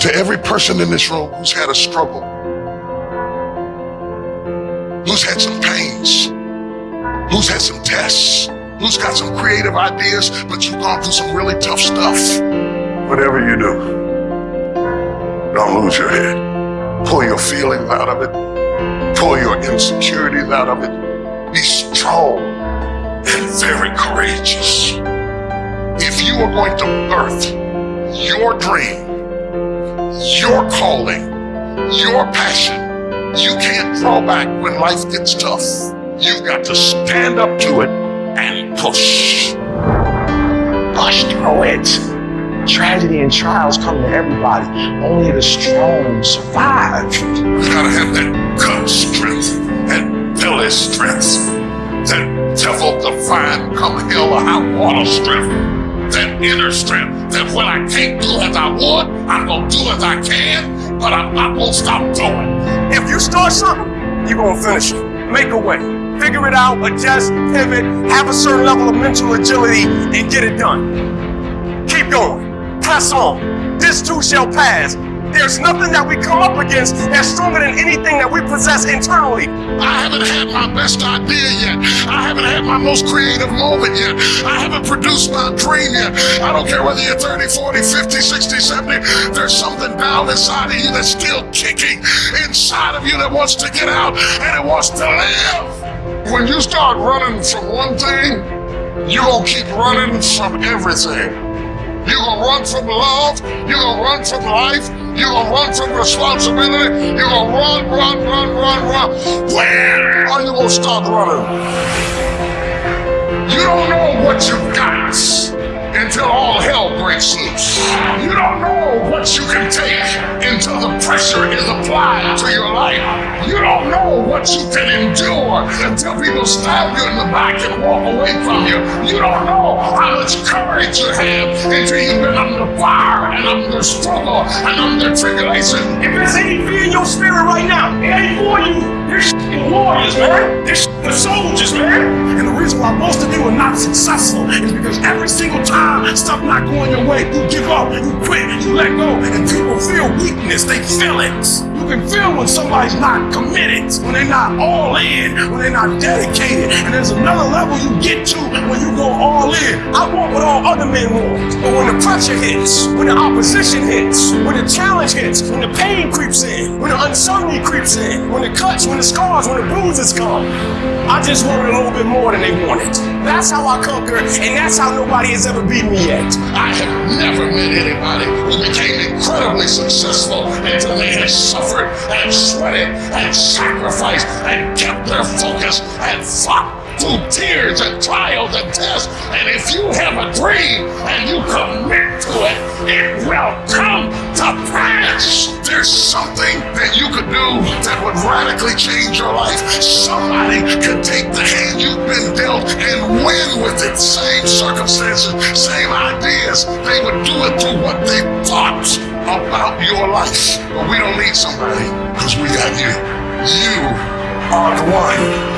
To every person in this room who's had a struggle, who's had some pains, who's had some tests, who's got some creative ideas, but you've gone through some really tough stuff. Whatever you do, don't lose your head. Pull your feelings out of it. Pull your insecurities out of it. Be strong and very courageous. If you are going to birth your dream, your calling, your passion, you can't draw back when life gets tough. You've got to stand up to it and push. Push through it. Tragedy and trials come to everybody. Only the strong survive. You gotta have that gut strength, that belly strength, that devil define come hell or high water strength, that inner strength, that when I can't do as I would, I'm gonna do as I can, but I'm not gonna stop doing. If you start something, you're gonna finish it. Make a way. Figure it out, adjust, pivot, have a certain level of mental agility, and get it done. Keep going. Press on. This too shall pass. There's nothing that we come up against that's stronger than anything that we possess internally. I haven't had my best idea yet. I haven't had my most creative moment yet. I haven't produced my dream yet. I don't care whether you're 30, 40, 50, 60, 70. There's something down inside of you that's still kicking inside of you that wants to get out and it wants to live. When you start running from one thing, you're going to keep running from everything. You're going to run from love. You're going to run from life. You're gonna run from responsibility. You're gonna run, run, run, run, run. When are you gonna start running? You don't know what you've got until all hell breaks loose. You don't know what you can take until the pressure is applied to your life. You don't know what you can endure until people stab you in the back and walk away from you. You don't know how much courage you have until you've been under fire and under struggle and under tribulation. If there's any fear in your spirit right now, it ain't for you. There's warriors, man. There's the soldiers, man. And the reason why most of you are not successful is because every single time stuff not going your way, you give up, you quit, you let go, and people feel weakness. They feel it. Can feel when somebody's not committed, when they're not all in, when they're not dedicated. And there's another level you get to when you go all in. I want what all other men want. But when the pressure hits, when the opposition hits, when the challenge hits, when the pain creeps in, when the uncertainty creeps in, when the cuts, when the scars, when the bruises come, I just want a little bit more than they want it. That's how I conquer, and that's how nobody has ever beat me yet. I have never met anybody successful until they had suffered and sweated and sacrificed and kept their focus and fought through tears and trials and tests. And if you have a dream and you commit to it, it will come to pass. There's something that you could do that would radically change your life. Somebody could take the hand you've been dealt and win with it. Same circumstances, same ideas. They would do it through what they thought about your life. But we don't need somebody because we got you. You are the one.